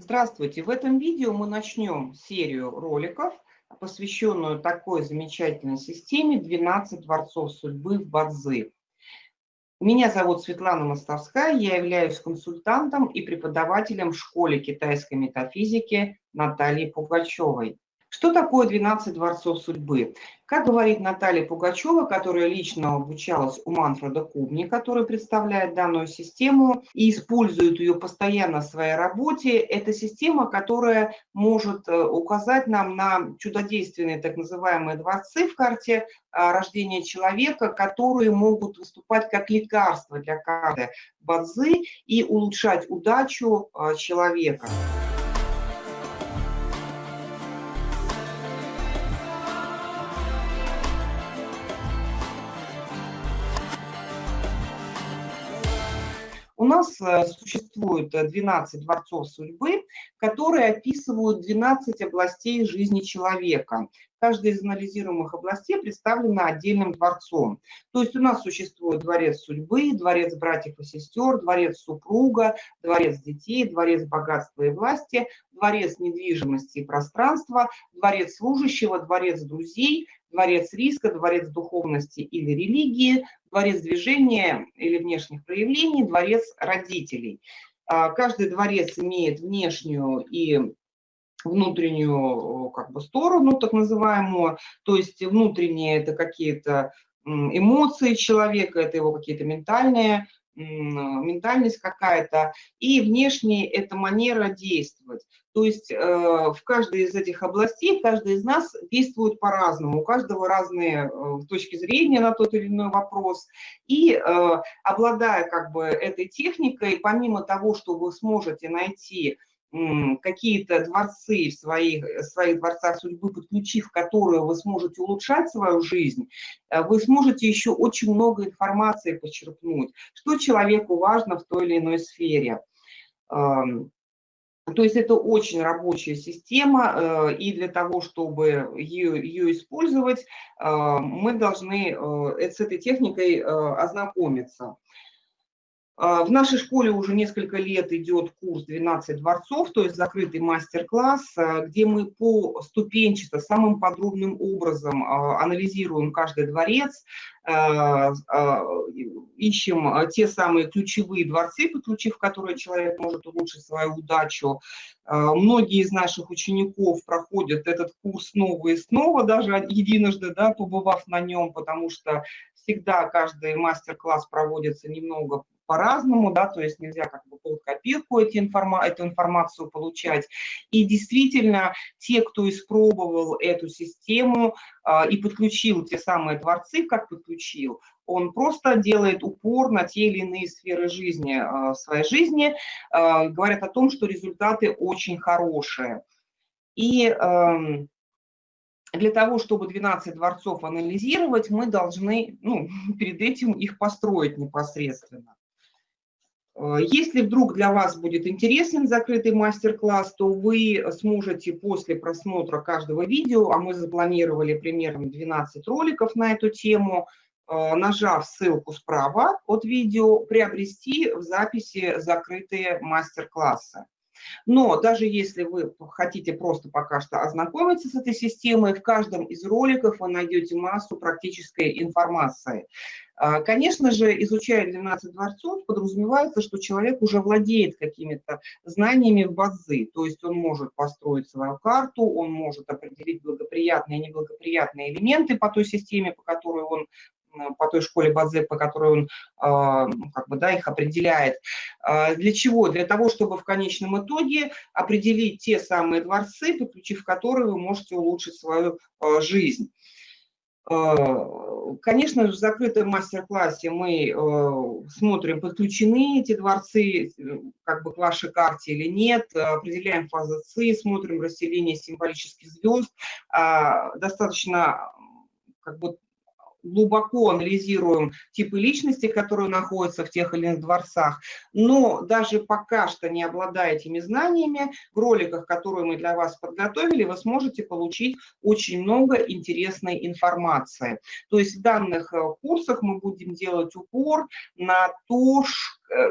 Здравствуйте! В этом видео мы начнем серию роликов, посвященную такой замечательной системе 12 дворцов судьбы в Бадзи. Меня зовут Светлана Мостовская, я являюсь консультантом и преподавателем в школе китайской метафизики Натальи Пугачевой. Что такое 12 дворцов судьбы? Как говорит Наталья Пугачева, которая лично обучалась у Манфреда Кубни, который представляет данную систему и использует ее постоянно в своей работе, это система, которая может э, указать нам на чудодейственные так называемые дворцы в карте а, рождения человека, которые могут выступать как лекарство для карты Бадзы и улучшать удачу а, человека. Нас э, существует 12 дворцов судьбы, которые описывают 12 областей жизни человека. Каждая из анализируемых областей представлена отдельным дворцом. То есть у нас существует дворец судьбы, дворец братьев и сестер, дворец супруга, дворец детей, дворец богатства и власти, дворец недвижимости и пространства, дворец служащего, дворец друзей, дворец риска, дворец духовности или религии, дворец движения или внешних проявлений, дворец родителей. А, каждый дворец имеет внешнюю и внутреннюю как бы сторону, так называемую, то есть внутренние это какие-то эмоции человека, это его какие-то ментальные ментальность какая-то, и внешне это манера действовать. То есть э, в каждой из этих областей каждый из нас действует по-разному, у каждого разные э, точки зрения на тот или иной вопрос. И э, обладая как бы этой техникой, помимо того, что вы сможете найти какие-то дворцы в своих, своих дворцах судьбы, подключив которые вы сможете улучшать свою жизнь, э, вы сможете еще очень много информации почерпнуть, что человеку важно в той или иной сфере. То есть это очень рабочая система, э, и для того, чтобы ее, ее использовать, э, мы должны с этой техникой ознакомиться. А, в нашей школе уже несколько лет идет курс «12 дворцов», то есть закрытый мастер-класс, а, где мы по ступенчато, самым подробным образом а, анализируем каждый дворец, ищем те самые ключевые дворцы, подключив которые человек может улучшить свою удачу. Многие из наших учеников проходят этот курс снова и снова, даже единожды да, побывав на нем, потому что всегда каждый мастер-класс проводится немного по-разному, да, то есть нельзя как бы под копирку эти информа эту информацию получать. И действительно, те, кто испробовал эту систему э, и подключил те самые дворцы, как подключил, он просто делает упор на те или иные сферы жизни, э, своей жизни, э, говорят о том, что результаты очень хорошие. И э, для того, чтобы 12 дворцов анализировать, мы должны ну, перед этим их построить непосредственно. Э, если вдруг для вас будет интересен закрытый мастер-класс, то вы сможете после просмотра каждого видео, а мы запланировали примерно 12 роликов на эту тему, э, нажав ссылку справа от видео, приобрести в записи закрытые мастер-классы. Но даже если вы хотите просто пока что ознакомиться с этой системой, в каждом из роликов вы найдете массу практической информации. А, конечно же, изучая 12 дворцов, подразумевается, что человек уже владеет какими-то знаниями в базы, то есть он может построить свою карту, он может определить благоприятные и неблагоприятные элементы по той системе, по которой он по той школе Базе, по которой он а, ну, как бы, да, их определяет. А, для чего? Для того, чтобы в конечном итоге определить те самые дворцы, подключив которые вы можете улучшить свою жизнь. Конечно, в закрытом мастер-классе мы смотрим, подключены эти дворцы как бы к вашей карте или нет, определяем фазы ЦИ, смотрим расселение символических звезд. А, достаточно как бы глубоко анализируем типы личности, которые находятся в тех или иных дворцах, но даже пока что не обладая этими знаниями, в роликах, которые мы для вас подготовили, вы сможете получить очень много интересной информации. То есть в данных э, курсах мы будем делать упор на то, э,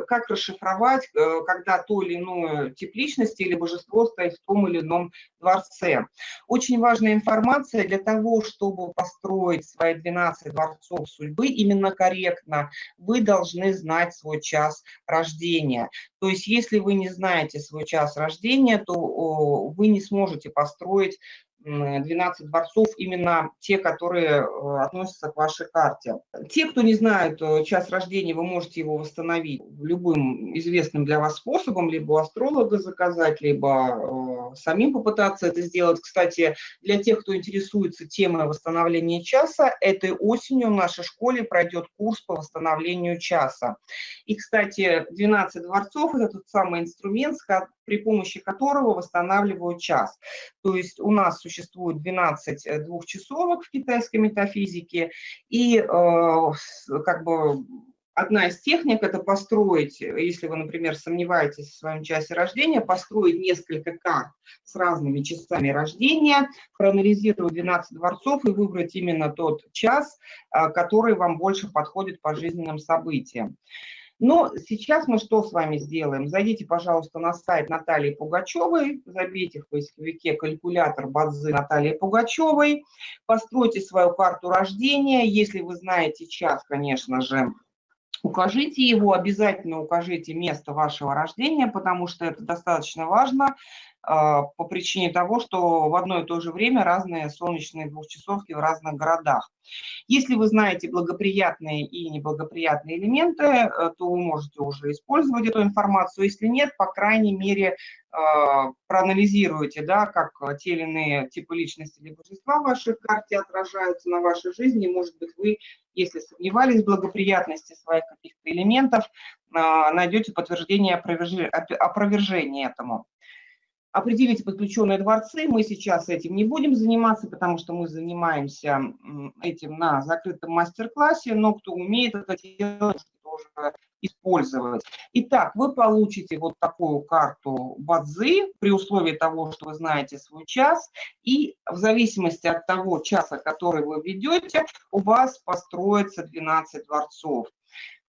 как расшифровать, э, когда то или иное тип личности или божество стоит в том или ином дворце. Очень важная информация для того, чтобы построить свои 12 дворцов судьбы именно корректно, вы должны знать свой час рождения. То есть если вы не знаете свой час рождения, то вы не сможете построить 12 дворцов, именно те, которые э, относятся к вашей карте. Те, кто не знает э, час рождения, вы можете его восстановить любым известным для вас способом, либо у астролога заказать, либо э, самим попытаться это сделать. Кстати, для тех, кто интересуется темой восстановления часа, этой осенью в нашей школе пройдет курс по восстановлению часа. И, кстати, 12 дворцов – это тот самый инструмент, при помощи которого восстанавливают час. То есть у нас существует 12 э, двухчасовок в китайской метафизике, и э, как бы одна из техник – это построить, если вы, например, сомневаетесь в своем часе рождения, построить несколько карт с разными часами рождения, проанализировать 12 дворцов и выбрать именно тот час, э, который вам больше подходит по жизненным событиям. Но сейчас мы что с вами сделаем? Зайдите, пожалуйста, на сайт Натальи Пугачевой, забейте в поисковике калькулятор Бадзы Натальи Пугачевой, постройте свою карту рождения, если вы знаете час, конечно же, укажите его, обязательно укажите место вашего рождения, потому что это достаточно важно по причине того, что в одно и то же время разные солнечные двухчасовки в разных городах. Если вы знаете благоприятные и неблагоприятные элементы, э, то вы можете уже использовать эту информацию. Если нет, по крайней мере, а, проанализируйте, да, как те или иные типы личности или божества в вашей карте отражаются на вашей жизни. Может быть, вы, если сомневались в благоприятности своих каких-то элементов, а, найдете подтверждение опровержения этому определите подключенные дворцы. Мы сейчас этим не будем заниматься, потому что мы занимаемся этим на закрытом мастер-классе, но кто умеет это делать, тоже использовать. Итак, вы получите вот такую карту Бадзи при условии того, что вы знаете свой час, и в зависимости от того часа, который вы ведете, у вас построится 12 дворцов.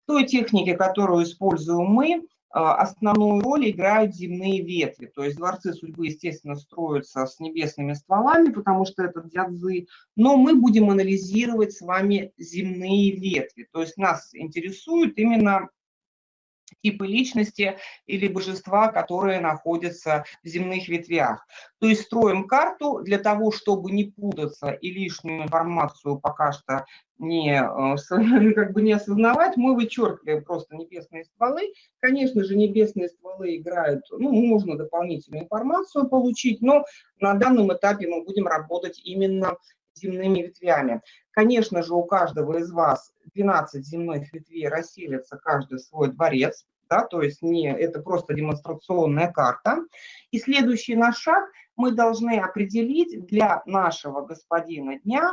В той технике, которую используем мы, основную роль играют земные ветви. То есть дворцы судьбы, естественно, строятся с небесными стволами, потому что это дядзы, но мы будем анализировать с вами земные ветви. То есть нас интересует именно типы личности или божества, которые находятся в земных ветвях. То есть строим карту для того, чтобы не путаться и лишнюю информацию пока что не, э, как бы не осознавать, мы вычеркиваем просто небесные стволы. Конечно же, небесные стволы играют, ну, можно дополнительную информацию получить, но на данном этапе мы будем работать именно земными ветвями. Конечно же, у каждого из вас 12 земных ветвей расселится каждый свой дворец, да, то есть не, это просто демонстрационная карта. И следующий наш шаг мы должны определить для нашего господина дня,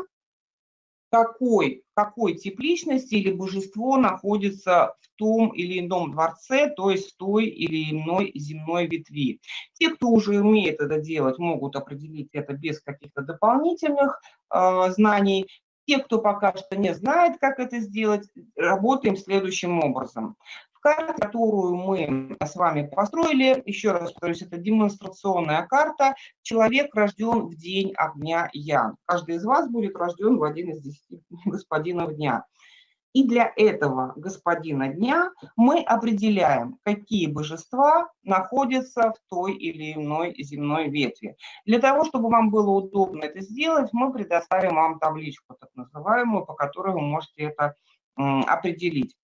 какой, какой тип личности или божество находится в том или ином дворце, то есть в той или иной земной ветви. Те, кто уже умеет это делать, могут определить это без каких-то дополнительных э, знаний. Те, кто пока что не знает, как это сделать, работаем следующим образом карта, которую мы с вами построили, еще раз повторюсь, это демонстрационная карта. Человек рожден в день огня Ян. Каждый из вас будет рожден в один из десяти господинов дня. И для этого господина дня мы определяем, какие божества находятся в той или иной земной ветви. Для того, чтобы вам было удобно это сделать, мы предоставим вам табличку, так называемую, по которой вы можете это определить.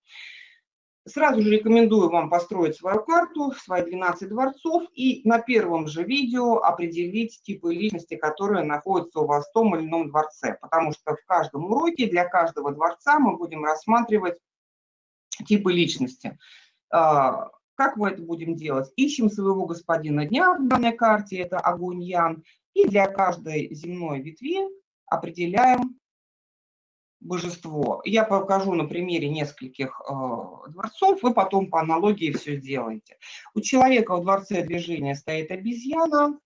Сразу же рекомендую вам построить свою карту, свои 12 дворцов и на первом же видео определить типы личности, которые находятся у вас в том или ином дворце. Потому что в каждом уроке для каждого дворца мы будем рассматривать типы личности. А, как мы это будем делать? Ищем своего господина дня в данной карте, это огонь Ян, и для каждой земной ветви определяем божество. Я покажу на примере нескольких э, дворцов, вы потом по аналогии все сделаете. У человека в дворце движения стоит обезьяна.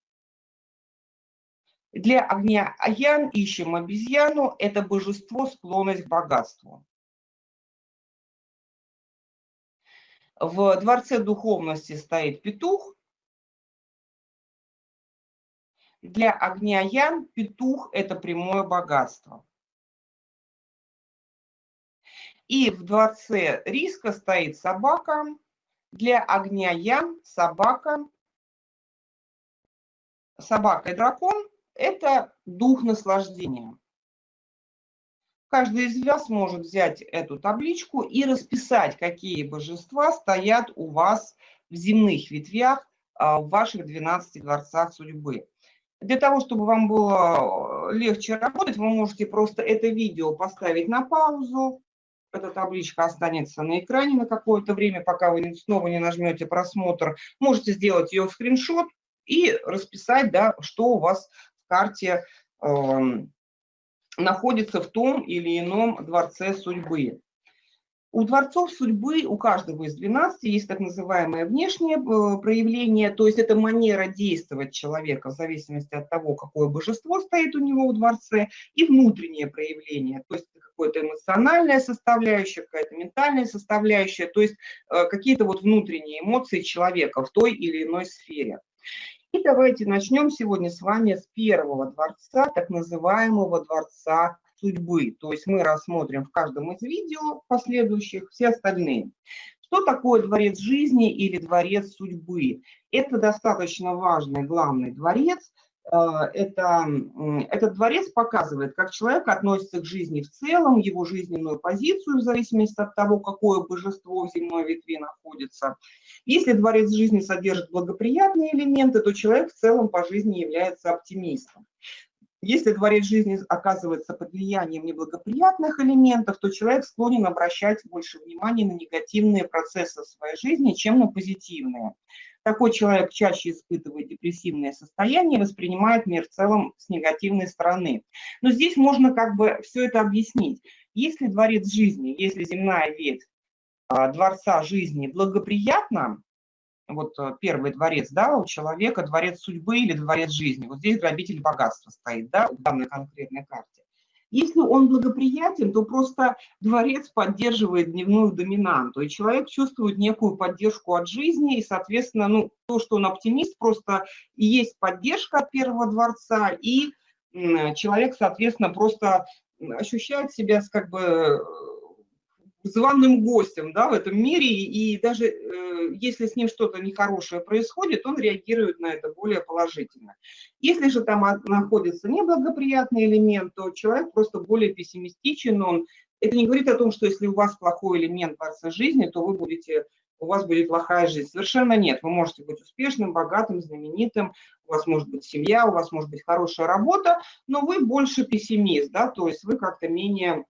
Для огня Аян ищем обезьяну, это божество, склонность к богатству. В Дворце Духовности стоит петух. Для огня Ян петух – это прямое богатство. И в Дворце Риска стоит собака. Для огня Ян собака. Собака и дракон – это дух наслаждения. Каждый из вас может взять эту табличку и расписать, какие божества стоят у вас в земных ветвях а, в ваших 12 дворцах судьбы. Для того, чтобы вам было э, легче работать, вы можете просто это видео поставить на паузу. Эта табличка останется на экране на какое-то время, пока вы снова не нажмете просмотр. Можете сделать ее скриншот и расписать, да, что у вас в карте э, находится в том или ином дворце судьбы. У дворцов судьбы, у каждого из 12 есть так называемое внешнее э, проявление, то есть это манера действовать человека в зависимости от того, какое божество стоит у него в дворце, и внутреннее проявление, то есть какое-то эмоциональная составляющая, какая-то ментальная составляющая, то есть э, какие-то вот внутренние эмоции человека в той или иной сфере. И давайте начнем сегодня с вами с первого дворца, так называемого дворца судьбы. То есть мы рассмотрим в каждом из видео последующих все остальные. Что такое дворец жизни или дворец судьбы? Это достаточно важный главный дворец, это, этот дворец показывает, как человек относится к жизни в целом, его жизненную позицию, в зависимости от того, какое божество в земной ветви находится. Если дворец жизни содержит благоприятные элементы, то человек в целом по жизни является оптимистом. Если дворец жизни оказывается под влиянием неблагоприятных элементов, то человек склонен обращать больше внимания на негативные процессы в своей жизни, чем на позитивные. Такой человек чаще испытывает депрессивное состояние воспринимает мир в целом с негативной стороны. Но здесь можно как бы все это объяснить. Если дворец жизни, если земная ветвь а, дворца жизни благоприятна, вот э, первый дворец, да, у человека дворец судьбы или дворец жизни, вот здесь грабитель богатства стоит, да, в данной конкретной карте. Если он благоприятен, то просто дворец поддерживает дневную доминанту, и человек чувствует некую поддержку от жизни, и, соответственно, ну, то, что он оптимист, просто есть поддержка от первого дворца, и человек, соответственно, просто ощущает себя как бы званым гостем да, в этом мире, и даже э, если с ним что-то нехорошее происходит, он реагирует на это более положительно. Если же там находится неблагоприятный элемент, то человек просто более пессимистичен, он, это не говорит о том, что если у вас плохой элемент в вашей жизни, то вы будете, у вас будет плохая жизнь. Совершенно нет. Вы можете быть успешным, богатым, знаменитым, у вас может быть семья, у вас может быть хорошая работа, но вы больше пессимист, да, то есть вы как-то менее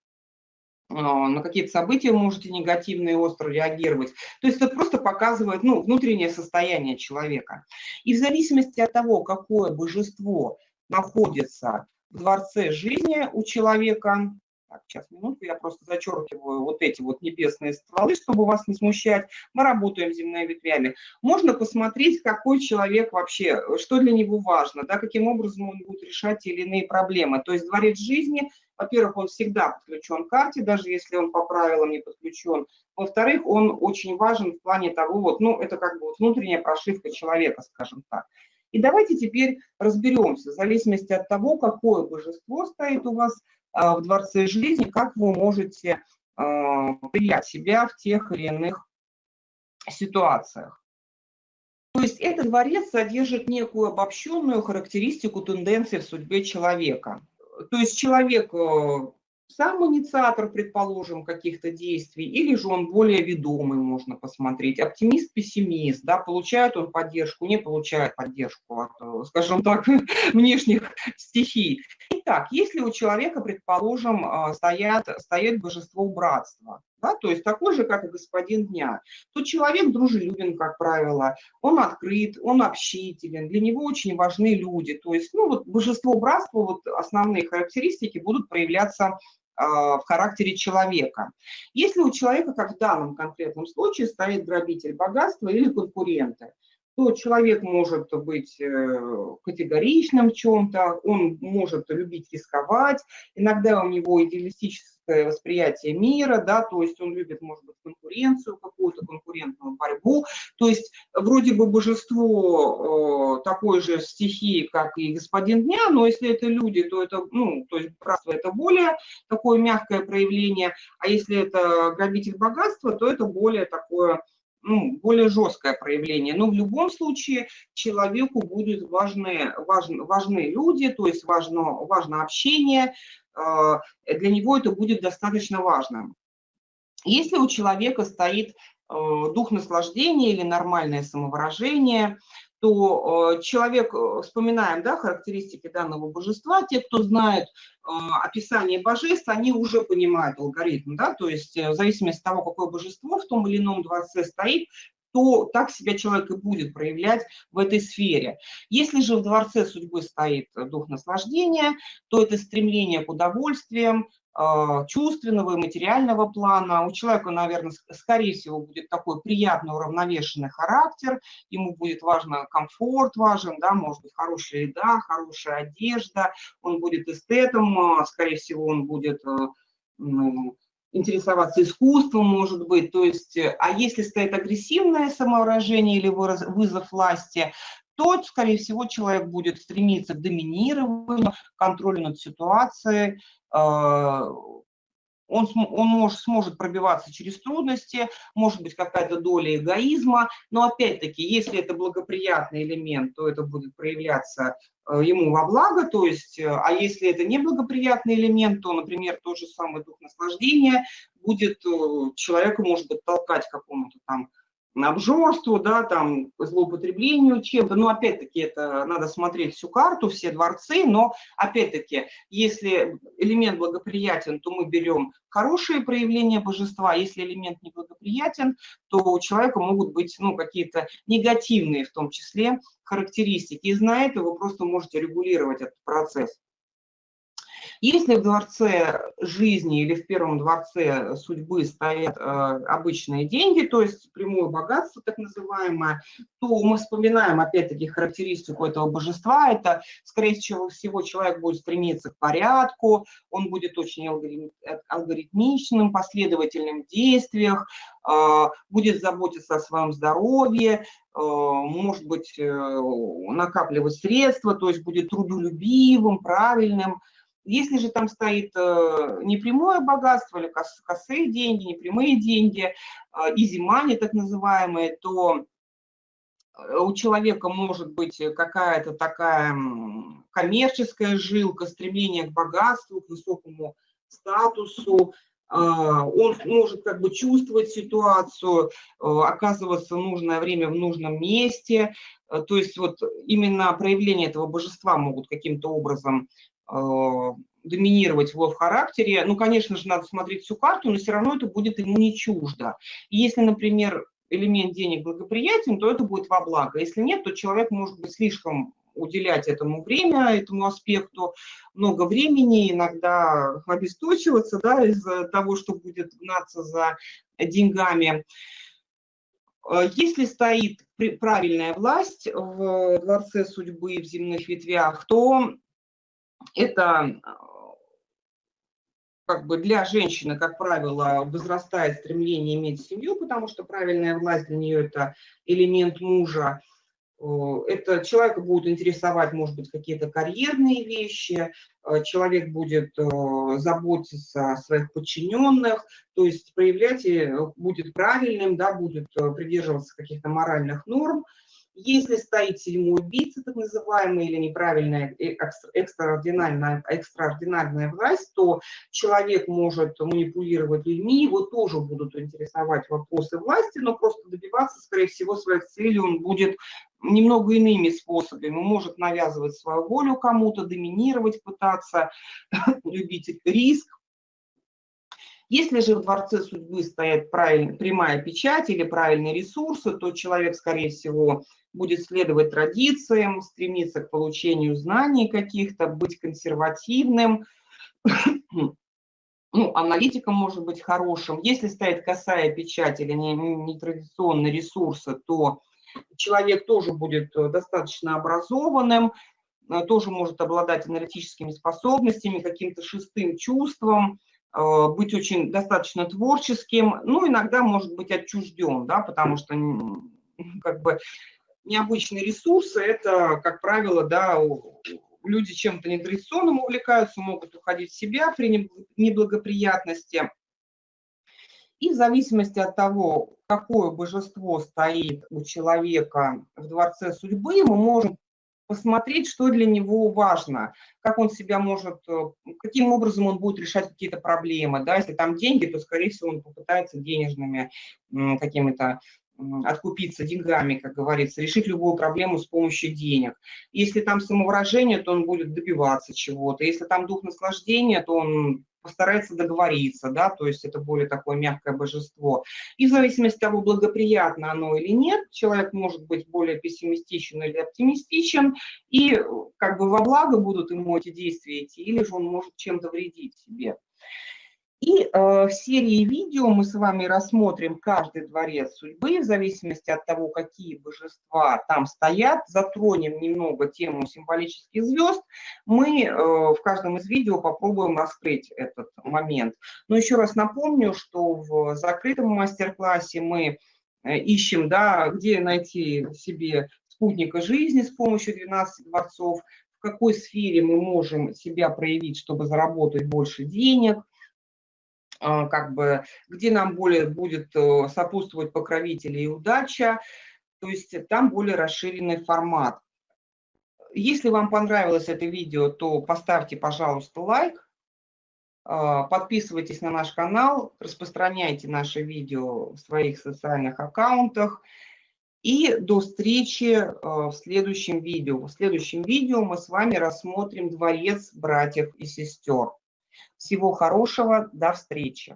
на какие-то события можете негативно и остро реагировать. То есть это просто показывает ну, внутреннее состояние человека. И в зависимости от того, какое божество находится в дворце жизни у человека, так, сейчас, минутку, я просто зачеркиваю вот эти вот небесные стволы, чтобы вас не смущать. Мы работаем земными ветвями. Можно посмотреть, какой человек вообще, что для него важно, да, каким образом он будет решать те или иные проблемы. То есть дворец жизни, во-первых, он всегда подключен к карте, даже если он по правилам не подключен. Во-вторых, он очень важен в плане того, вот, ну, это как бы вот внутренняя прошивка человека, скажем так. И давайте теперь разберемся, в зависимости от того, какое божество стоит у вас а, в Дворце жизни, как вы можете а, принять себя в тех или иных ситуациях. То есть этот дворец содержит некую обобщенную характеристику тенденции в судьбе человека. То есть человек э, сам инициатор, предположим, каких-то действий, или же он более ведомый, можно посмотреть. Оптимист-пессимист, да, получает он поддержку, не получает поддержку от, э, скажем так, внешних стихий. Итак, если у человека, предположим, а, стоят, стоит божество братства, да, то есть такой же, как и господин дня, то человек дружелюбен, как правило, он открыт, он общителен, для него очень важны люди, то есть, ну, вот божество братства, вот основные характеристики будут проявляться а, в характере человека. Если у человека, как в данном конкретном случае, стоит грабитель богатства или конкуренты, то человек может быть э, категоричным в чем-то, он может любить рисковать, иногда у него идеалистическое восприятие мира, да, то есть он любит, может быть, конкуренцию, какую-то конкурентную борьбу, то есть вроде бы божество э, такой же стихии, как и господин дня, но если это люди, то это, ну, то есть братство это более такое мягкое проявление, а если это грабитель богатства, то это более такое ну, более жесткое проявление. Но в любом случае человеку будут важны, важны, важны люди, то есть важно, важно общение, э, для него это будет достаточно важным. Если у человека стоит э, дух наслаждения или нормальное самовыражение, то э, человек, э, вспоминаем да, характеристики данного божества, те, кто знает э, описание божеств, они уже понимают алгоритм, да, то есть в зависимости от того, какое божество в том или ином дворце стоит, то так себя человек и будет проявлять в этой сфере. Если же в дворце судьбы стоит дух наслаждения, то это стремление к удовольствиям, чувственного и материального плана. У человека, наверное, скорее всего, будет такой приятный, уравновешенный характер, ему будет важно комфорт важен, да, может быть, хорошая еда, хорошая одежда, он будет эстетом, а, скорее всего, он будет э, ну, интересоваться искусством, может быть, то есть, а если стоит агрессивное самовыражение или вызов власти, то, скорее всего, человек будет стремиться к доминированию, контролю над ситуацией, а, он, он может, сможет пробиваться через трудности, может быть какая-то доля эгоизма, но опять-таки, если это благоприятный элемент, то это будет проявляться э, ему во благо, то есть, э, а если это неблагоприятный элемент, то, например, тот же самый дух наслаждения будет э, человека, может быть, толкать к какому-то там обжорству, да, там, злоупотреблению чем-то. Но опять-таки это надо смотреть всю карту, все дворцы, но опять-таки, если элемент благоприятен, то мы берем хорошие проявления божества, если элемент неблагоприятен, то у человека могут быть ну, какие-то негативные в том числе характеристики. И зная это, вы просто можете регулировать этот процесс. Если в дворце жизни или в первом дворце судьбы стоят э, обычные деньги, то есть прямое богатство так называемое, то мы вспоминаем опять-таки характеристику этого божества. Это, скорее всего, человек будет стремиться к порядку, он будет очень алгоритмичным, последовательным в действиях, э, будет заботиться о своем здоровье, э, может быть, э, накапливать средства, то есть будет трудолюбивым, правильным, если же там стоит э, непрямое богатство или косые деньги, непрямые деньги, изимани так называемые, то э, у человека может быть какая-то такая коммерческая жилка, стремление к богатству, к высокому статусу, он может как бы чувствовать ситуацию, э, оказываться в нужное время в нужном месте, то есть вот именно проявление этого божества могут каким-то образом Э, доминировать в его в характере, ну, конечно же, надо смотреть всю карту, но все равно это будет ему не чуждо. И если, например, элемент денег благоприятен, то это будет во благо. Если нет, то человек может быть слишком уделять этому время, этому аспекту много времени, иногда обесточиваться да, из-за того, что будет гнаться за деньгами. Э, если стоит правильная власть в дворце судьбы в земных ветвях, то это а, как бы для женщины, как правило, возрастает стремление иметь семью, потому что правильная власть для нее – это элемент мужа. Это человека будет интересовать, может быть, какие-то карьерные вещи, э, человек будет э, заботиться о своих подчиненных, то есть проявлять э, будет правильным, да, будет придерживаться каких-то моральных норм, если стоит седьмой убийца, так называемый, или неправильная э, экстраординарная, экстраординарная власть, то человек может манипулировать людьми, его тоже будут интересовать вопросы власти, но просто добиваться, скорее всего, своих целей он будет немного иными способами. Он может навязывать свою волю кому-то, доминировать, пытаться, любить риск, если же в дворце судьбы стоит прямая печать или правильные ресурсы, то человек, скорее всего, будет следовать традициям, стремиться к получению знаний каких-то, быть консервативным, ну, аналитиком может быть хорошим. Если стоит косая печать или нетрадиционные ресурсы, то человек тоже будет э, достаточно образованным, э, тоже может обладать аналитическими способностями, каким-то шестым чувством, быть очень достаточно творческим, ну, иногда может быть отчужден, да, потому что как бы необычные ресурсы, это, как правило, да, люди чем-то нетрадиционным увлекаются, могут уходить в себя при неблагоприятности. И в зависимости от того, какое божество стоит у человека в дворце судьбы, мы можем посмотреть, что для него важно, как он себя может, э, каким образом он будет решать какие-то проблемы. Да? Если там деньги, то, скорее всего, он попытается денежными какими-то откупиться деньгами, как говорится, решить любую проблему с помощью денег. Если там самовыражение, то он будет добиваться чего-то. Если там дух наслаждения, то он постарается договориться, да, то есть это более такое мягкое божество. И в зависимости от того, благоприятно оно или нет, человек может быть более пессимистичен или оптимистичен, и как бы во благо будут ему эти действия идти, или же он может чем-то вредить себе. Э, в серии видео мы с вами рассмотрим каждый дворец судьбы, в зависимости от того, какие божества там стоят, затронем немного тему символических звезд. Мы э, в каждом из видео попробуем раскрыть этот момент. Но еще раз напомню, что в закрытом мастер-классе мы э, ищем, да, где найти себе спутника жизни с помощью 12 дворцов, в какой сфере мы можем себя проявить, чтобы заработать больше денег – как бы, где нам более будет э, сопутствовать покровители и удача, то есть там более расширенный формат. Если вам понравилось это видео, то поставьте, пожалуйста, лайк, а, подписывайтесь на наш канал, распространяйте наше видео в своих социальных аккаунтах. И до встречи э, в следующем видео. В следующем видео мы с вами рассмотрим дворец братьев и сестер. Всего хорошего, до встречи.